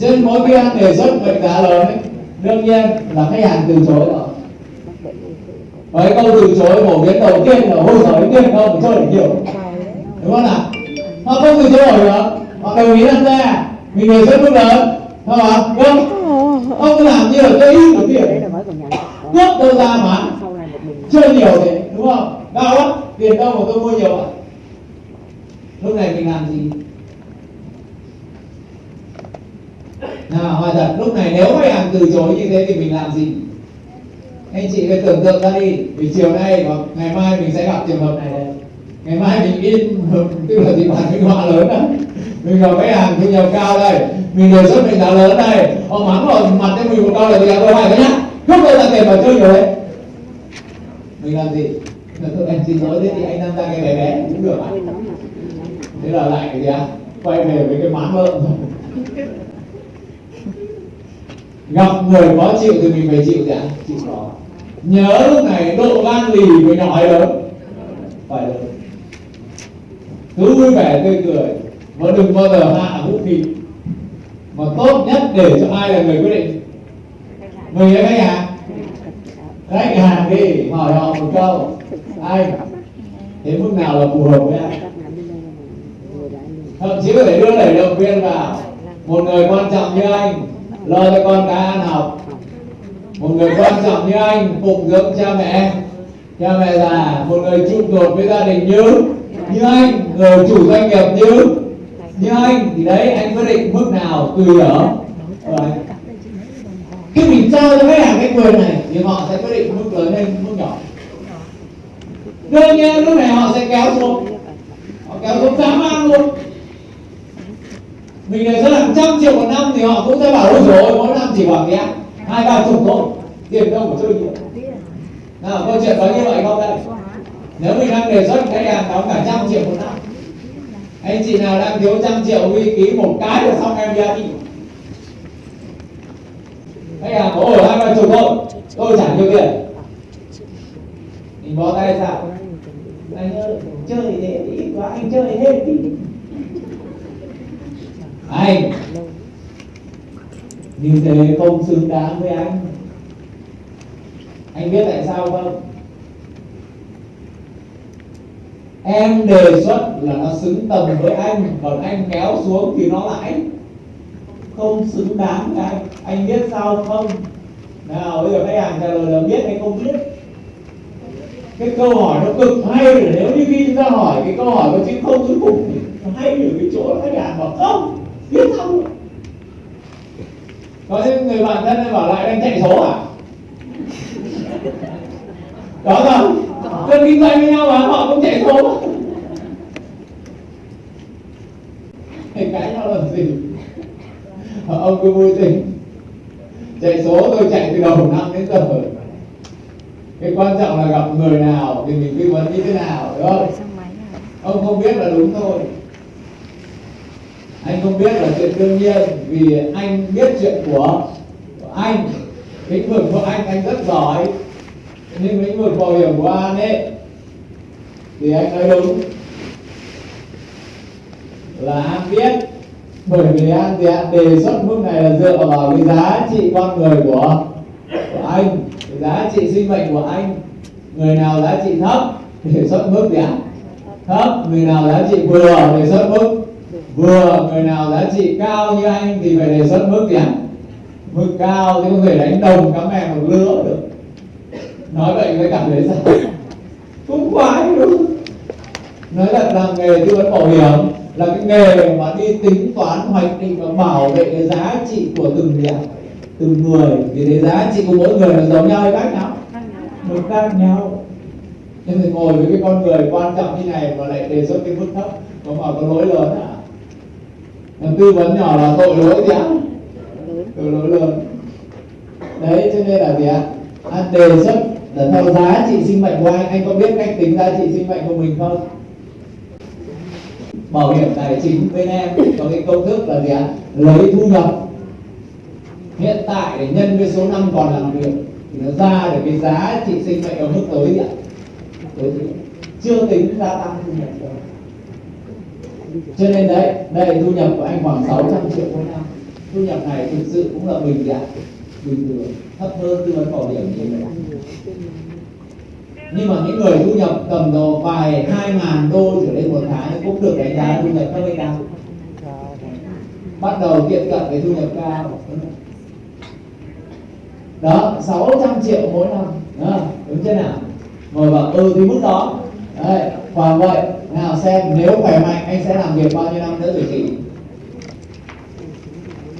trên mỗi khi anh đề xuất mệnh giá lớn. Ấy, đương nhiên là khách hàng từ chối rồi. Với câu từ chối phổ biến đầu tiên là ôi giời tiền đâu mà chơi để hiểu, đúng không nào? Họ không từ chối nổi được họ đồng ý tham gia mình đề xuất mức lớn không ạ? Vâng. Không ông làm như là cái ít của tiền cướp đâu ra mà chơi nhiều thế, đúng không? Đau lắm. Tiền đâu mà tôi mua nhiều ạ lúc này mình làm gì? Nào, hỏi thật, lúc này nếu khách hàng từ chối như thế thì mình làm gì? Anh chị phải tưởng tượng ra đi, vì chiều nay và ngày mai mình sẽ gặp trường hợp này đây. Ngày mai mình in tức là gì? Bản minh họa lớn đó mình gặp khách hàng thu nhập cao đây, mình đề xuất mình giá lớn đây. Họ mắng vào mặt cho mình một câu là gì tôi hỏi cái nhá. Không bao giờ tiền vào chơi rồi đấy. Mình làm gì? Là tôi anh xin lỗi thế thì anh tham gia cái bé bé cũng được ạ. Thế là lại cái gì ạ? Quay về với cái mán lợn rồi gặp người khó chịu thì mình phải chịu gì ạ chịu khó nhớ lúc này độ gan lì với nhỏ hay lớn? Phải lớn. Cứ vui vẻ, tươi cười. Và đừng bao giờ hạ vũ khí. Mà tốt nhất để cho ai là người quyết định? Người là khách hàng? Khách hàng đi, hỏi họ một câu. Anh, thế mức nào là phù hợp với anh? Thậm chí có thể đưa đẩy động viên vào. Một người quan trọng như anh lo cho con cái ăn học. Một người quan trọng như anh phụng dưỡng cha mẹ. Cha mẹ già một người trụ cột với gia đình như như anh, người chủ doanh nghiệp như như anh. Thì đấy, anh quyết định mức nào tùy ở khi mình trao cho khách hàng cái quyền này, thì họ sẽ quyết định mức lớn hay mức nhỏ. Đương nhiên, lúc này họ sẽ kéo xuống. Họ kéo xuống dám ăn luôn mình đề xuất hàng trăm triệu một năm thì họ cũng sẽ bảo ôi rồi mỗi năm chỉ khoảng cái hai, ba chục thôi. Tiền đâu mà chơi nhiều. Nào, câu chuyện có như vậy không đây? Nếu mình đang đề xuất cái hàng đóng cả trăm triệu một năm, anh chị nào đang thiếu trăm triệu huy ký một cái là xong em đi ăn đi. Khách hàng có ở hai, ba chục thôi tôi trả nhiều tiền. Mình bó tay sao anh ơi, chơi thế đi quá, anh chơi hết đi anh như thế không xứng đáng với anh. Anh biết tại sao không? Em đề xuất là nó xứng tầm với anh, còn anh kéo xuống thì nó lại không xứng đáng với anh. Anh biết sao không? Nào, bây giờ khách hàng trả lời là biết hay không biết. Cái câu hỏi nó cực hay là nếu như khi chúng ta hỏi cái câu hỏi có chữ không cuối cùng thì hay ở cái chỗ khách hàng bảo không biết xong có những người bạn thân bảo lại đang chạy số à? Có không? Dân kinh doanh với nhau mà họ cũng chạy số. Thì cãi nhau làm gì? Ông cứ vui tình chạy số tôi chạy từ đầu năm đến giờ. Cái quan trọng là gặp người nào thì mình tư vấn như thế nào đúng không? Ông không biết là đúng thôi anh không biết là chuyện đương nhiên vì anh biết chuyện của, của anh. Lĩnh vực của anh anh rất giỏi nhưng lĩnh vực bảo hiểm của anh ấy thì anh nói đúng. Là anh biết bởi vì anh thì anh đề xuất mức này là dựa vào cái giá trị con người của của anh cái giá trị sinh mệnh của anh. Người nào giá trị thấp thì đề xuất mức gì ạ. Thấp người nào giá trị vừa đề xuất mức vừa người nào giá trị cao như anh thì phải đề xuất mức gì ạ mức cao thì không thể đánh đồng cá mè một lứa được. Nói vậy mới cảm thấy sao? Cũng khoái đúng nói thật là nghề tư vấn bảo hiểm là cái nghề mà đi tính toán hoạch định và bảo vệ cái giá trị của từng ạ? Từng người. Thì cái giá trị của mỗi người là giống nhau hay khác nhau? Một khác nhau. Nhưng thì ngồi với cái con người quan trọng như này mà lại đề xuất cái mức thấp có mà có lỗi lớn à làm tư vấn nhỏ là tội lỗi gì ạ. Tội lỗi. Lớn đấy cho nên là gì ạ? Anh đề xuất là theo giá trị sinh mệnh của anh. Anh có biết cách tính giá trị sinh mệnh của mình không? Bảo hiểm tài chính bên em có cái công thức là gì ạ? Lấy thu nhập. Hiện tại để nhân với số năm còn làm việc thì nó ra được cái giá trị sinh mệnh ở mức tới gì ạ? Tới gì? chưa tính gia tăng thu nhập đâu cho nên đấy đây thu nhập của anh khoảng 600 triệu mỗi năm. Thu nhập này thực sự cũng là bình dạng bình thường thấp hơn tư vấn bảo hiểm như vậy nhưng mà những người thu nhập tầm độ vài hai ngàn đô trở lên một tháng cũng được đánh giá thu nhập thấp hay cao. Bắt đầu tiệm cận với thu nhập cao. Đó 600 triệu mỗi năm. Đó, đúng chưa nào? Ngồi bảo ừ thì mức đó. Đấy và vậy nào xem nếu khỏe mạnh anh sẽ làm việc bao nhiêu năm nữa rồi chị?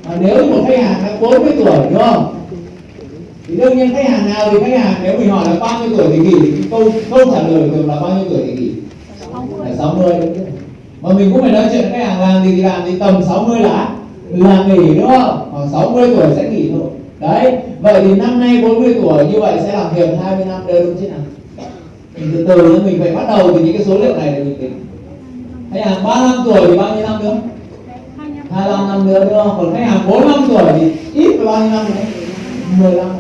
À, nếu một khách hàng đã 40 tuổi đúng không? Thì đương nhiên khách hàng nào thì khách hàng nếu mình hỏi là bao nhiêu tuổi thì nghỉ thì câu câu trả lời thường là bao nhiêu tuổi thì nghỉ? Là 60 đúng không? mà mình cũng phải nói chuyện khách hàng làm gì thì làm thì tầm 60 là là nghỉ đúng không? Khoảng 60 tuổi sẽ nghỉ thôi. Đấy vậy thì năm nay 40 tuổi như vậy sẽ làm việc 20 năm đây đúng chứ nào mình từ từ mình phải bắt đầu từ những cái số liệu này để mình tính. Khách hàng 35 tuổi thì bao nhiêu năm nữa? 25 năm nữa, đúng không? Còn khách hàng 45 tuổi thì ít là bao nhiêu năm nữa? 15 năm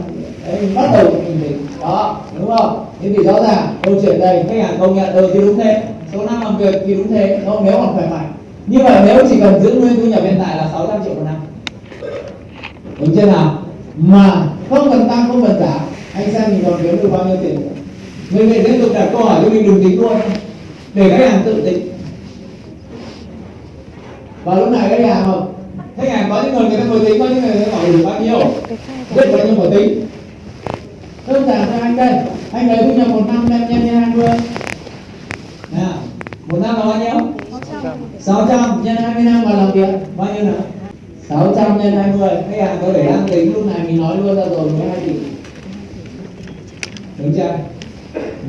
đấy, mình bắt đầu mình tính. Đó, đúng không? Thế thì rõ ràng, câu chuyện đây, khách hàng công nhận ừ thì đúng thế. Số năm làm việc thì đúng thế. Không nếu còn khỏe mạnh. Như vậy nếu chỉ cần giữ nguyên thu nhập hiện tại là 600 triệu một năm. Đúng chưa nào? Mà không cần tăng, không cần giảm anh xem mình còn kiếm được bao nhiêu tiền nữa? Người này tiếp tục đặt câu hỏi cho mình đừng tính luôn. Để khách hàng tự tính và lúc này khách hàng không khách hàng có những người người ta mới tính, có những người người ta hỏi được bao nhiêu? Biết bao nhiêu của tính? Đơn giản cho anh đây. Anh lấy thu nhập một năm đem nhân nhân hai mươi nào, một năm là bao nhiêu? 600 nhân 20 năm mà làm việc, bao nhiêu nào? 600 nhân 20 khách hàng có để đang tính, lúc này mình nói luôn ra rồi 12 tỷ. Đúng chưa?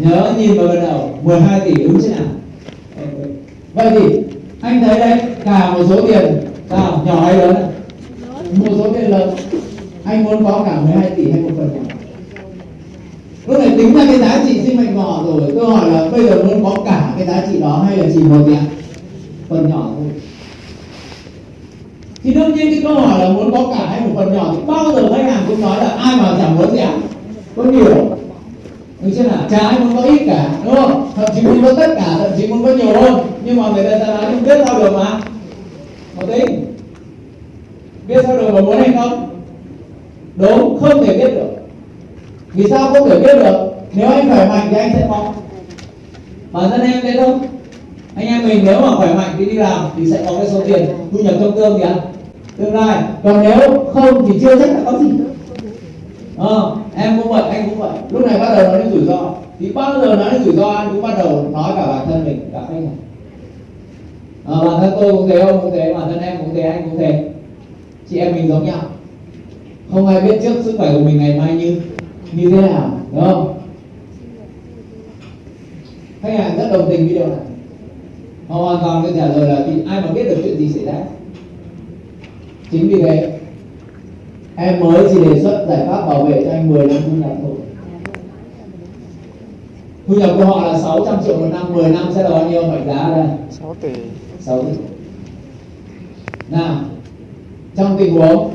Nhớ nhìn vào ban đầu 12 tỷ đúng chưa nào? Vậy thì, anh thấy đấy, cả một số tiền sao nhỏ hay lớn một số tiền lớn. Anh muốn có cả 12 tỷ hay một phần nhỏ? Lúc này tính ra cái giá trị sinh mệnh của rồi. Tôi hỏi là bây giờ muốn có cả cái giá trị đó hay là chỉ một tiền phần nhỏ thôi. Thì đương nhiên cái câu hỏi là muốn có cả hay một phần nhỏ thì bao giờ khách hàng cũng nói là ai mà chẳng muốn gì ạ? Có nhiều đúng chưa nào chả ai muốn có ít cả, đúng không? Thậm chí muốn có tất cả, thậm chí muốn có nhiều hơn. Nhưng mà người ta ta nói không biết sao được mà. Có tính biết sao được mà muốn hay không? Đúng, không thể biết được. Vì sao không thể biết được? Nếu anh khỏe mạnh thì anh sẽ có. Bản thân em thế không? Anh em mình nếu mà khỏe mạnh thì đi làm thì sẽ có cái số tiền thu nhập trong tương kìa. Tương lai. Còn nếu không thì chưa chắc đã có gì ờ, em cũng vậy anh cũng vậy. Lúc này bắt đầu nói đến rủi ro. Thì bao giờ nói đến rủi ro anh cũng bắt đầu nói cả bản thân mình cả khách hàng. À, bản thân tôi cũng thế ông cũng thế bản thân em cũng thế anh cũng thế. Chị em mình giống nhau. Không ai biết trước sức khỏe của mình ngày mai như như thế nào đúng không? Khách hàng rất đồng tình với điều này. Họ hoàn toàn có trả lời là thì ai mà biết được chuyện gì xảy ra? Chính vì thế em mới chỉ đề xuất giải pháp bảo vệ cho anh 10 năm thu nhập thôi. Thu nhập của họ là 600 triệu một năm 10 năm sẽ là bao nhiêu mệnh giá đây? 6 tỷ. 6 tỷ. Nào trong tình huống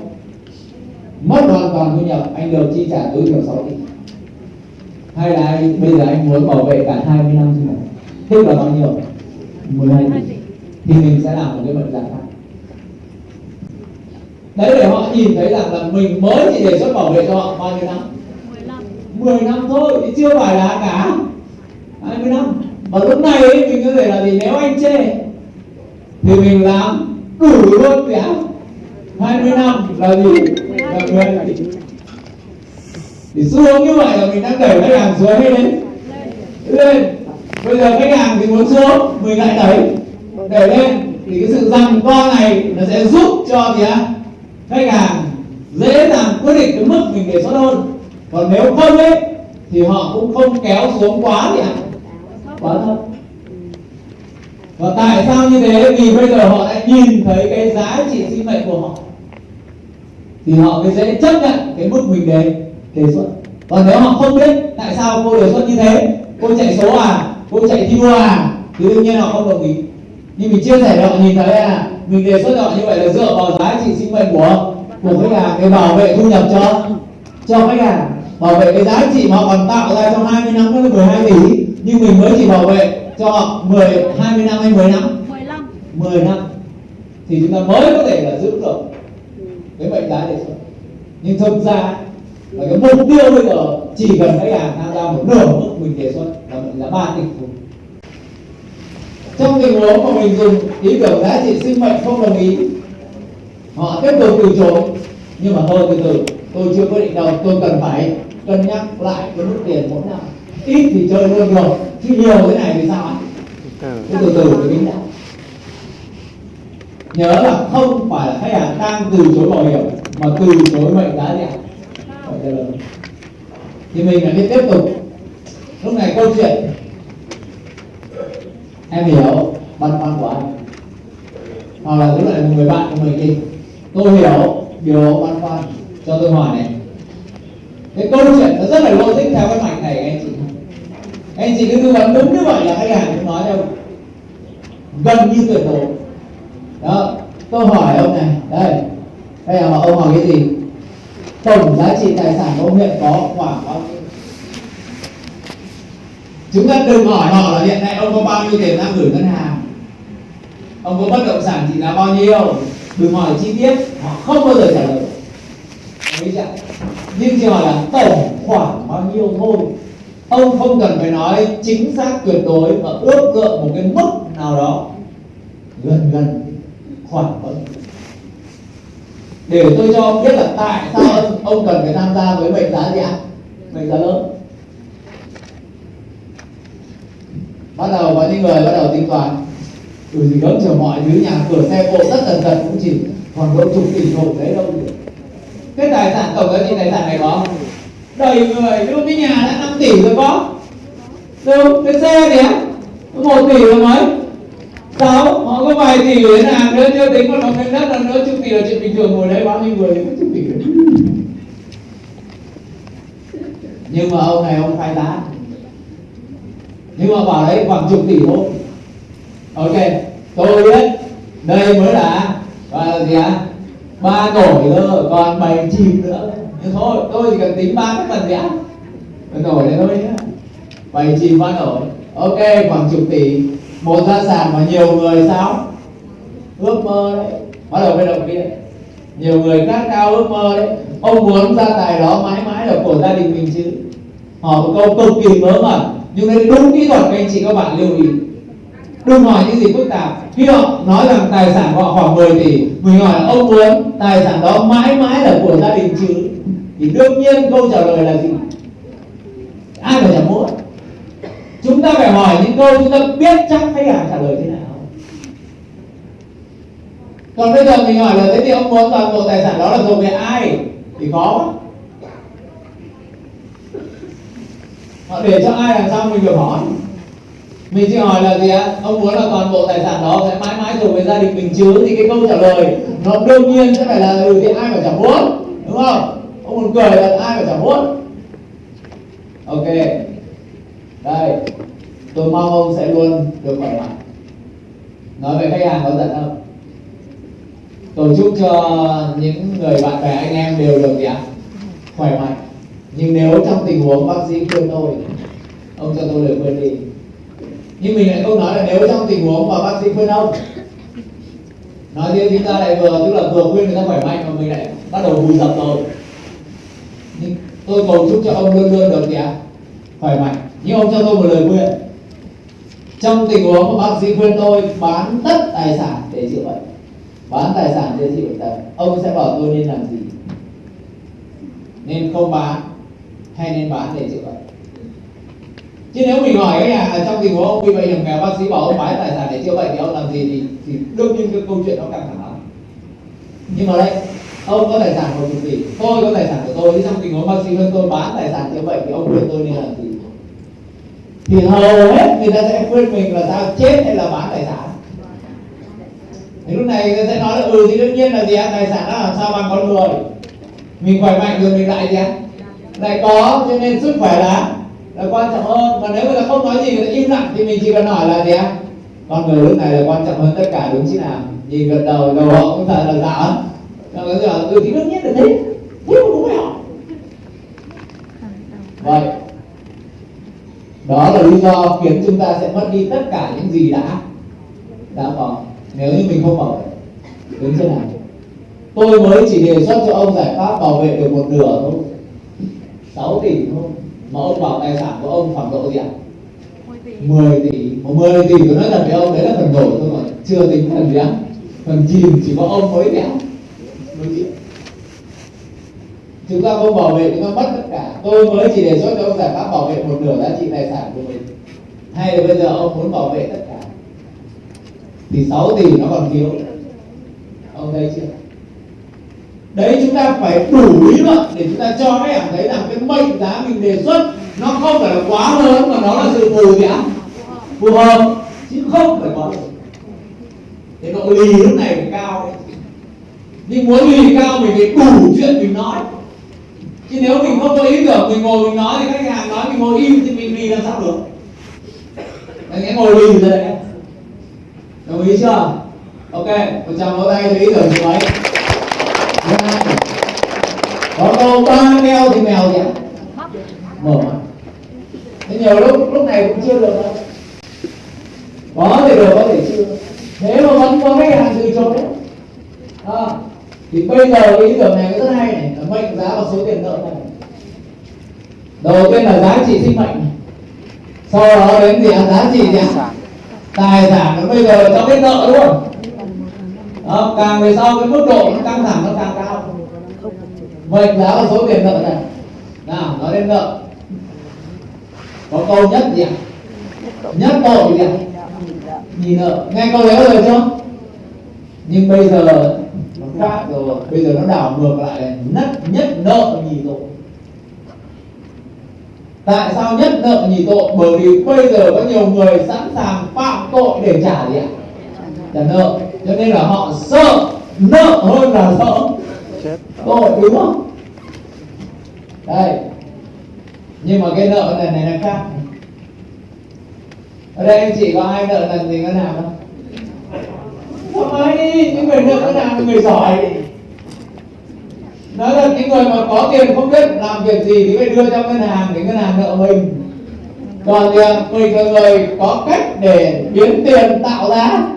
mất hoàn toàn thu nhập anh được chi trả tối thiểu 6 tỷ. Hay là anh bây giờ anh muốn bảo vệ cả 20 năm thu nhập tức là bao nhiêu? 12 tỷ. Thì mình sẽ làm một cái mệnh giá khác đấy để họ nhìn thấy rằng là mình mới chỉ đề xuất bảo vệ cho họ bao nhiêu năm? 10 năm. Thôi thì chưa phải là cả 20 năm. Và lúc này ấy, mình có thể là gì? Nếu anh chê thì mình làm đủ luôn kìa. 20 năm là gì? Là 10 tỷ thì xu hướng như vậy là mình đang đẩy khách hàng xuống hay lên lên bây giờ khách hàng thì muốn xuống mình lại đẩy. Đẩy lên thì cái sự rằng co này nó sẽ giúp cho gì á khách hàng dễ dàng quyết định cái mức mình đề xuất hơn. Còn nếu không ấy, thì họ cũng không kéo xuống quá gì ạ. Quá thấp. Và tại sao như thế? Vì bây giờ họ đã nhìn thấy cái giá trị sinh mệnh của họ. Thì họ mới dễ chấp nhận cái mức mình đề đề xuất. Còn nếu họ không biết tại sao cô đề xuất như thế, cô chạy số à cô chạy thi đua à thì đương nhiên họ không đồng ý nhưng mình chia sẻ họ nhìn thấy là mình đề xuất họ như vậy là dựa vào giá trị sinh mệnh của của khách hàng để bảo vệ thu nhập cho cho khách hàng. Bảo vệ cái giá trị mà họ còn tạo ra trong 20 năm đó là 12 tỷ. Nhưng mình mới chỉ bảo vệ cho họ 10 20 năm hay 10 năm? 15 10 năm. Thì chúng ta mới có thể là giữ được cái mệnh giá đề xuất. Nhưng thực ra là cái mục tiêu bây giờ chỉ cần khách hàng tham gia một nửa mức mình đề xuất là mệnh giá ba tỷ trong tình huống mà mình dùng, ý tưởng giá trị sinh mệnh không đồng ý. Họ tiếp tục từ chối. Nhưng mà hơi từ từ, tôi chưa quyết định đâu. Tôi cần phải cân nhắc lại cái mức tiền mỗi năm. Ít thì chơi luôn được, chứ nhiều thế này thì sao ạ? Từ từ từ thì tính đã nhớ là không phải là khách hàng đang từ chối bảo hiểm, mà từ chối mệnh giá gì ạ thì mình phải tiếp tục. Lúc này câu chuyện em hiểu. Băn khoăn của anh. Hoặc là lúc này người bạn của mình đi. Tôi hiểu. Điều băn khoăn cho tôi hỏi này. Cái câu chuyện nó rất là logic theo cái mạch này, anh chị anh chị cứ tư vấn đúng như vậy là khách hàng cũng nói đâu. Gần như tuyệt đối. Đó. Tôi hỏi ông này. Đây. Đây là ông hỏi cái gì? Tổng giá trị tài sản của ông hiện có khoảng bao nhiêu? Chúng ta đừng hỏi họ là hiện nay ông có bao nhiêu tiền đang gửi ngân hàng? Ông có bất động sản trị giá bao nhiêu? Đừng hỏi chi tiết họ không bao giờ trả lời. Đấy chưa? nhưng chỉ hỏi là tổng khoảng bao nhiêu thôi? Ông không cần phải nói chính xác tuyệt đối mà ước lượng một cái mức nào đó. Gần gần khoảng bao nhiêu? Để tôi cho ông biết là tại sao ông, ông cần phải tham gia với mệnh giá gì ạ? Mệnh giá lớn. Bắt đầu có những người bắt đầu tính toán. Từ gì gớm chờ mọi thứ, nhà cửa, xe cộ tất tần tật cũng chỉ còn có chục tỷ thôi đấy đâu. Được cái tài sản tổng giá trị tài sản này có đầy người, ví cái nhà đã 5 tỷ rồi có. Đâu cái xe thì á một tỷ rồi mới. Sáu, họ có vài tỷ để làm nữa chưa tính còn nó cái đất là nữa chục tỷ là chuyện bình thường ngồi đấy, bao nhiêu người có chục tỷ đấy. nhưng mà ông này, ông khai giá nhưng mà bảo đấy khoảng chục tỷ thôi. Ok, tôi biết, đây mới là, gọi là gì ạ? Ba nổi thôi, còn bảy chìm nữa. Nhưng thôi, tôi chỉ cần tính ba cái phần gì ạ? Nổi này thôi nhé bảy chìm ba nổi ok, khoảng chục tỷ. Một gia sản mà nhiều người sao? Ước mơ đấy. Bắt đầu bên động viên nhiều người khát cao ước mơ đấy. Ông muốn gia tài đó mãi mãi là của gia đình mình chứ. Họ một câu cực kỳ mớ mẩn nhưng đấy đúng kỹ thuật, các anh chị các bạn lưu ý. Đừng hỏi những gì phức tạp. Khi họ nói rằng tài sản của họ khoảng 10 tỷ. Mình hỏi là ông muốn tài sản đó mãi mãi là của gia đình chứ? Thì đương nhiên câu trả lời là gì? Ai mà chẳng muốn chúng ta phải hỏi những câu chúng ta biết chắc khách hàng trả lời thế nào. Còn bây giờ mình hỏi là thế thì ông muốn toàn bộ tài sản đó là thuộc về ai? Thì khó họ để cho ai làm sao mình được hỏi? Mình chỉ hỏi là gì ạ? Ông muốn là toàn bộ tài sản đó sẽ mãi mãi thuộc về gia đình mình chứ thì cái câu trả lời nó đương nhiên sẽ phải là ừ thì ai mà chẳng muốn, đúng không? Ông muốn cười là ai mà chẳng muốn? Ok. Đây. Tôi mong ông sẽ luôn được khỏe mạnh. Nói về khách hàng có giận không? Tôi chúc cho những người bạn bè, anh em đều được gì ạ? Khỏe mạnh nhưng nếu trong tình huống bác sĩ khuyên tôi, ông cho tôi lời khuyên đi. Nhưng mình lại không nói là nếu trong tình huống mà bác sĩ khuyên ông. Nói riêng chúng ta lại vừa, tức là vừa khuyên người ta khỏe mạnh mà mình lại bắt đầu vùi dập rồi. Nhưng tôi cầu chúc cho ông luôn luôn được gì ạ? Khỏe mạnh. Nhưng ông cho tôi một lời khuyên. Trong tình huống mà bác sĩ khuyên tôi bán tất tài sản để chữa bệnh, bán tài sản để chữa bệnh tật ông sẽ bảo tôi nên làm gì? Nên không bán hay nên bán để chữa bệnh chứ nếu mình hỏi cái nhà ở trong tình huống ông bị bệnh hiểm nghèo bác sĩ bảo ông bán tài sản để chữa bệnh thì ông làm gì thì, thì đương nhiên cái câu chuyện nó căng thẳng lắm nhưng mà đây ông có tài sản của mình gì, tôi có tài sản của tôi trong tình huống bác sĩ hơn tôi bán tài sản chữa bệnh thì ông khuyên tôi nên làm gì? Thì hầu hết người ta sẽ khuyên mình là sao chết hay là bán tài sản? Thì lúc này người ta sẽ nói là ừ thì đương nhiên là gì ạ tài sản đó làm sao bằng con người mình khỏe mạnh rồi mình lại gì ạ lại có, cho nên sức khỏe là là quan trọng hơn. Còn nếu người ta không nói gì, người ta im lặng, thì mình chỉ cần hỏi là gì ạ? Con người lúc này là quan trọng hơn tất cả, đúng chứ nào? Nhìn gật đầu đầu họ cũng thật là dạ còn cái giờ ừ thì đương nhiên là thế. Thế mà cũng phải hỏi. Vậy, đó là lý do khiến chúng ta sẽ mất đi tất cả những gì đã đã có. Nếu như mình không mở đúng chưa nào? Tôi mới chỉ đề xuất cho ông giải pháp bảo vệ được một nửa thôi. 6 tỷ thôi. Mà ông bảo tài sản của ông khoảng độ gì ạ? 10 tỷ. Một 10 tỷ tôi nói thật với ông đấy là phần nổi thôi mà. Chưa tính phần gì ạ? Phần chìm chỉ có ông mới đéo chúng ta không bảo vệ chúng ta mất tất cả. Tôi mới chỉ đề xuất cho ông giải pháp bảo vệ một nửa giá trị tài sản của mình. Hay là bây giờ ông muốn bảo vệ tất cả? Thì 6 tỷ nó còn thiếu. Ông thấy chưa đấy, chúng ta phải đủ lý luận để chúng ta cho các em thấy rằng cái mệnh giá mình đề xuất nó không phải là quá lớn, mà nó là sự phù gì ạ phù hợp, chứ không phải quá lớn. Thế độ lì lúc này phải cao đấy. Nhưng muốn lì cao mình phải đủ chuyện mình nói. Chứ nếu mình không có ý tưởng, mình ngồi mình nói thì khách hàng nói mình ngồi im thì mình lì làm sao được? Anh ấy ngồi lì rồi đấy. Đồng ý chưa? Ok, một trăm vỗ tay cho ý tưởng chị ấy có câu ba thì mèo gì ạ mở thế nhiều lúc lúc này cũng chưa được đâu. Có thể được có thể chưa? Thế mà vẫn có khách hàng từ chối. À, thì bây giờ ý tưởng này rất hay này. Là mệnh giá và số tiền nợ này. Đầu tiên là giá trị sinh mệnh sau đó đến gì giá trị gì tài sản. Bây giờ cho cái nợ luôn đó, càng về sau cái mức độ nó căng thẳng nó mệnh giá và số tiền nợ này. Nào, nói đến nợ có câu nhất gì ạ? Nhất tội gì ạ? Nhì nợ nghe câu đấy rồi chưa? Nhưng bây giờ nó khác rồi. Bây giờ nó đảo ngược lại là nhất nhất nợ nhì tội. Tại sao nhất nợ nhì tội? Bởi vì bây giờ có nhiều người sẵn sàng phạm tội để trả gì ạ? Trả nợ. Cho nên là họ sợ. Nợ hơn là sợ tội đúng không? Đây. Nhưng mà cái nợ lần này là khác. Ở đây anh chị có ai nợ lần gì ngân hàng không? Không ai đi những người nợ ngân hàng là người giỏi. Nói thật, những người mà có tiền không biết làm việc gì thì phải đưa cho ngân hàng để ngân hàng nợ mình. Còn thì mình là người có cách để biến tiền tạo ra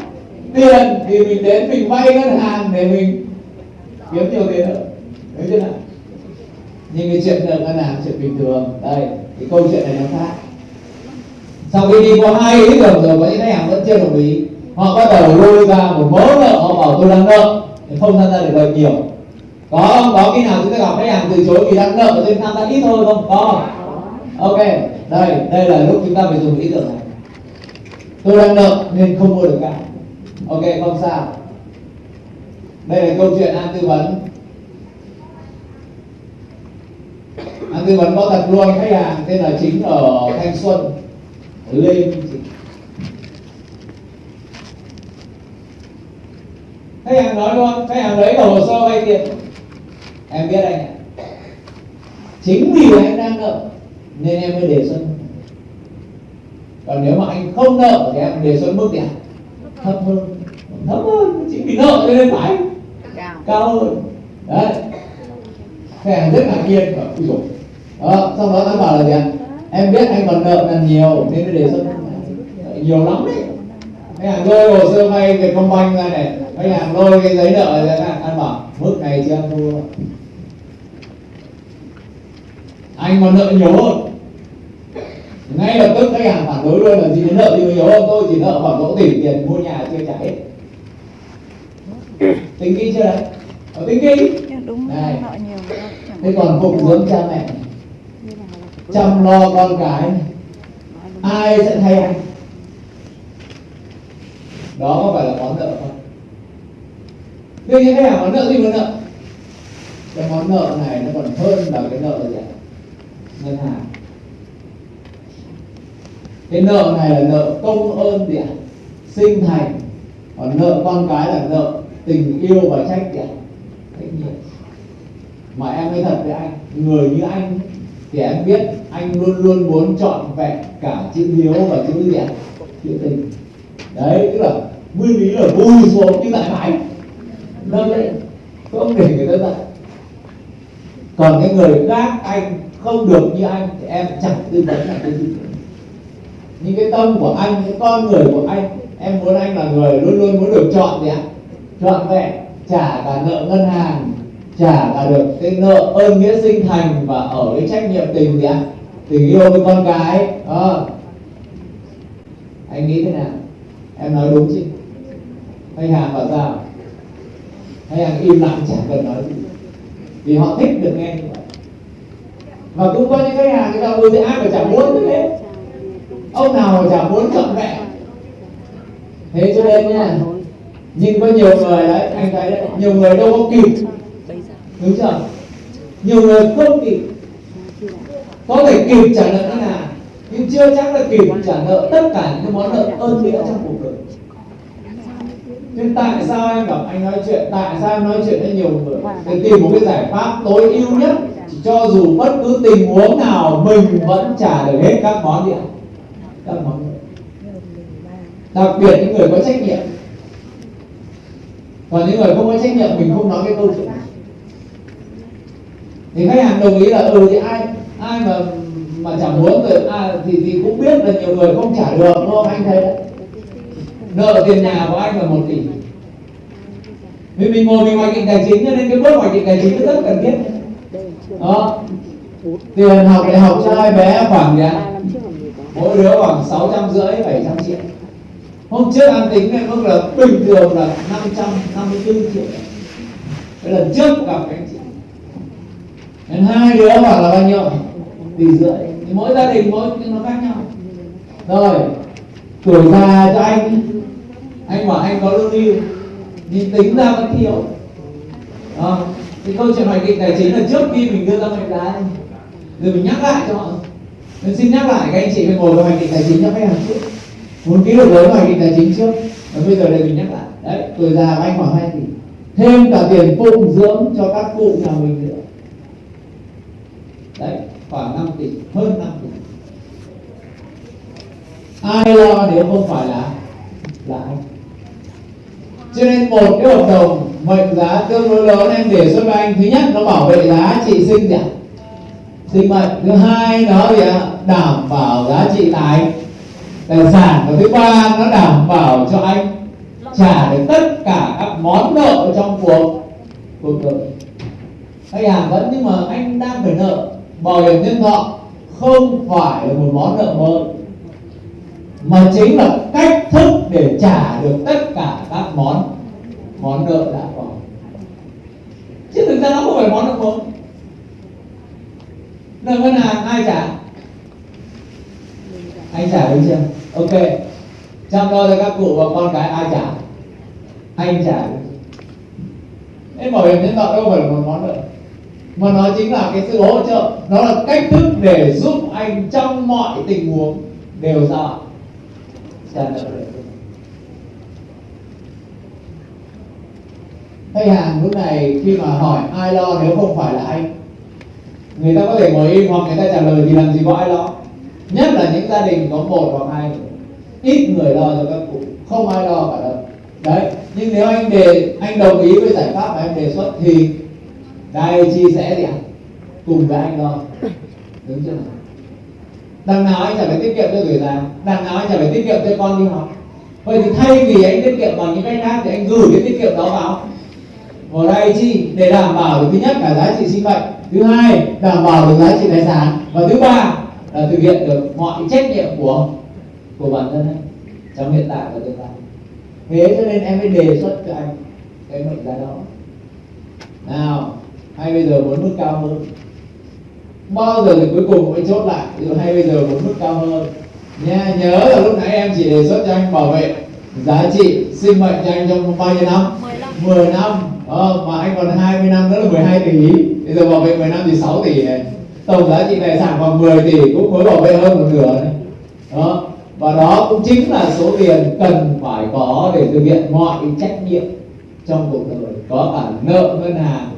tiền thì mình đến mình vay ngân hàng để mình kiếm nhiều tiền. Nữa thấy chưa nào? Nhưng cái chuyện nợ ngân hàng chuyện bình thường. Đây, cái câu chuyện này nó khác. Sau khi đi qua hai ý tưởng rồi có những khách hàng vẫn chưa đồng ý. Họ bắt đầu lôi ra một mớ nợ, họ bảo tôi đang nợ. Thì không tham gia được lời nhiều có không có khi nào chúng ta gặp khách hàng từ chối vì đang nợ cho nên tham gia ít thôi không? Có. Ok, đây đây là lúc chúng ta phải dùng ý tưởng này. Tôi đang nợ nên không mua được cả. Ok, không sao đây là câu chuyện an tư vấn. An tư vấn có thật luôn, khách hàng tên là chính ở thanh xuân lê khách hàng nói luôn, khách hàng lấy hồ sơ vay tiền. Em biết anh ạ. Chính vì anh đang nợ, nên em mới đề xuất. Còn nếu mà anh không nợ thì em đề xuất mức gì thấp hơn. Thấp hơn, chính vì nợ cho nên phải cao, hơn. Đấy. Khách hàng rất ngạc nhiên và ui dồi đó, sau đó anh bảo là gì ạ? Em biết anh còn nợ là nhiều nên mới đề xuất. Nhiều lắm đấy. Khách hàng lôi hồ sơ vay về công banh ra này. Khách hàng lôi cái giấy nợ ra anh bảo mức này chưa em thua. Anh còn nợ nhiều hơn. Ngay lập tức khách hàng phản đối luôn là gì nợ thì nhiều hơn tôi chỉ nợ khoảng độ tỷ tiền mua nhà chưa trả hết. Tính kỹ chưa đấy? Ở tính kỹ đúng nhiều thế còn phụng dưỡng cha mẹ? Chăm lo con cái. ai sẽ thay anh? Đó có phải là món nợ không? Đương nhiên hàng món nợ gì món nợ? Cái món nợ này nó còn hơn là cái nợ gì ngân hàng. Cái nợ này là nợ công ơn gì ạ? Sinh thành. Còn nợ con cái là nợ tình yêu và trách gì ạ trách nhiệm. Mà em nói thật với anh, người như anh thì em biết anh luôn luôn muốn chọn vẹn cả chữ hiếu và chữ gì ạ? Chữ tình. Đấy, tức là nguyên lý là vui xuống như tại phải nâng lên không để người ta dạy. Còn cái người khác anh không được như anh thì em chẳng tư vấn là cái gì. Nhưng cái tâm của anh cái con người của anh, em muốn anh là người luôn luôn muốn được chọn gì ạ? Chọn vẹn trả cả nợ ngân hàng, trả cả được cái nợ ơn nghĩa sinh thành và ở cái trách nhiệm tình gì ạ? Tình yêu với con cái đó ờ. anh nghĩ thế nào? Em nói đúng chứ. Khách hàng bảo sao? Khách hàng im lặng chẳng cần nói gì? Vì họ thích được nghe như vậy. Và cũng có những khách hàng người ta ui thì ai mà chẳng muốn thế ông nào mà chẳng muốn trọn vẹn. Thế cho nên nha nhưng có nhiều người đấy anh thấy đấy nhiều người đâu có kịp. Đúng chưa? Nhiều người không kịp. Có thể kịp trả nợ ngân hàng nhưng chưa chắc là kịp trả nợ tất cả những món nợ ơn nghĩa trong cuộc đời. Nhưng tại sao anh gặp anh nói chuyện? Tại sao em nói chuyện với nhiều người? Để tìm một cái giải pháp tối ưu nhất cho dù bất cứ tình huống nào mình vẫn trả được hết các món điện. Các món nợ. Đặc biệt những người có trách nhiệm còn những người không có trách nhiệm mình không nói cái câu chuyện này. Thì khách hàng đồng ý là ừ thì ai ai mà mà chẳng muốn rồi à, thì thì cũng biết là nhiều người không trả được đúng không anh thấy đấy nợ tiền nhà của anh là một tỷ. Vì mình ngồi mình hoạch định tài chính cho nên cái bước hoạch định tài chính rất cần thiết. Đó. Tiền học đại học cho hai bé khoảng gì mỗi đứa khoảng sáu trăm rưỡi bảy trăm triệu hôm trước anh tính cái mức là bình thường là năm trăm năm mươi bốn triệu. Cái lần trước gặp anh chị. Nên hai đứa bảo là bao nhiêu? Tỷ rưỡi. Thì mỗi gia đình mỗi nó khác nhau. Rồi tuổi già cho anh. Anh bảo anh có lương hưu. Nhưng tính ra vẫn thiếu. À, thì câu chuyện hoạch định tài chính là trước khi mình đưa ra mệnh giá rồi mình nhắc lại cho họ. Nên xin nhắc lại các anh chị phải ngồi vào hoạch định tài chính cho khách hàng trước muốn ký được với ngoài định tài chính trước. Và bây giờ đây mình nhắc lại. Đấy tuổi già anh khoảng 2 tỷ thêm cả tiền phụng dưỡng cho các cụ nhà mình nữa. Đấy khoảng 5 tỷ hơn 5 tỷ. Ai lo nếu không phải là là anh? Cho nên một cái hợp đồng mệnh giá tương đối lớn em đề xuất với anh. Thứ nhất nó bảo vệ giá trị sinh giảm, sinh mệnh. Thứ hai nó gì ạ? Đảm bảo giá trị tài tài sản và thứ ba nó đảm bảo cho anh trả được tất cả các món nợ trong cuộc cuộc đời. Khách hàng vẫn, nhưng mà anh đang phải nợ. Bảo hiểm nhân thọ không phải là một món nợ mới, mà chính là cách thức để trả được tất cả các món món nợ đã có. Chứ thực ra nó không phải món nợ mới. Nợ ngân hàng ai trả? Anh trả được chưa? Ok. Chăm lo cho các cụ và con cái ai trả anh trả Thế bảo hiểm nhân thọ đâu phải là một món nợ mà nó chính là cái sự hỗ trợ. Nó là cách thức để giúp anh trong mọi tình huống đều ra. Trả nợ được khách hàng lúc này khi mà hỏi ai lo nếu không phải là anh, người ta có thể ngồi im hoặc người ta trả lời thì làm gì có ai lo. Nhất là những gia đình có một hoặc hai ít người lo cho các cụ, không ai lo cả đâu. Đấy, nhưng nếu anh đề, anh đồng ý với giải pháp mà em đề xuất thì đây chia sẻ gì ạ. Cùng với anh lo. Đúng chưa đằng nào anh chả phải tiết kiệm cho người già đằng nào anh chả phải tiết kiệm cho con đi học. Vậy thì thay vì anh tiết kiệm bằng những cách khác thì anh gửi cái tiết kiệm đó vào. Vào đây chi? Để đảm bảo được thứ nhất là giá trị sinh mệnh, thứ hai, đảm bảo được giá trị tài sản, và thứ ba là thực hiện được mọi trách nhiệm của của bản thân ấy trong hiện tại và tương lai. Thế cho nên em mới đề xuất cho anh cái mệnh giá đó. Nào hay bây giờ muốn mức cao hơn? Bao giờ thì cuối cùng mới chốt lại? Ví dụ hay bây giờ muốn mức cao hơn? Nha nhớ là lúc nãy em chỉ đề xuất cho anh bảo vệ giá trị sinh mệnh cho anh trong bao nhiêu năm? 15 10 năm. Ờ, mà anh còn 20 năm nữa là 12 tỷ. Bây giờ bảo vệ 10 năm thì 6 tỷ này. Tổng giá trị tài sản khoảng 10 tỷ cũng mới bảo vệ hơn một nửa này. Đó và đó cũng chính là số tiền cần phải có để thực hiện mọi trách nhiệm trong cuộc đời. Có cả nợ ngân hàng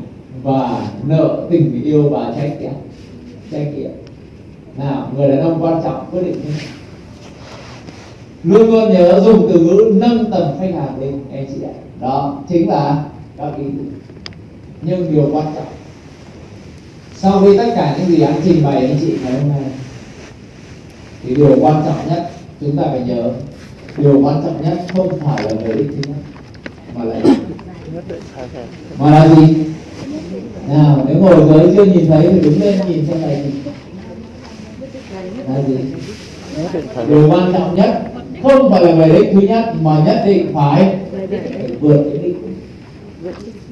và nợ tình yêu và trách nhiệm. Trách nhiệm. Nào, người đàn ông quan trọng quyết định thế luôn luôn nhớ dùng từ ngữ nâng tầm khách hàng lên anh chị ạ. Đó chính là các ý tưởng. Nhưng điều quan trọng, sau khi tất cả những gì anh trình bày anh chị ngày hôm nay, thì điều quan trọng nhất chúng ta phải nhớ điều quan trọng nhất không phải là lợi ích thứ nhất, mà là mà là gì? Nào, nếu ngồi dưới chưa nhìn thấy thì đứng lên nhìn xem là gì là gì? Điều quan trọng nhất không phải là về đích thứ nhất, mà nhất định phải vượt cái đích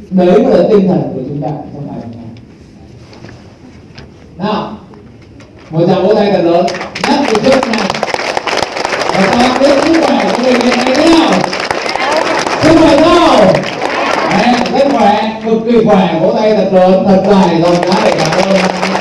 đấy mới là tinh thần của chúng ta trong ngày hôm nay. Nào, một tràng vỗ tay thật lớn. Nhắc từ trước này và ta biết sức khỏe của mình hiện nay thế nào sức khỏe không? Đấy, rất khỏe cực kỳ khỏe vỗ tay thật lớn thật dài rồi đã để cảm ơn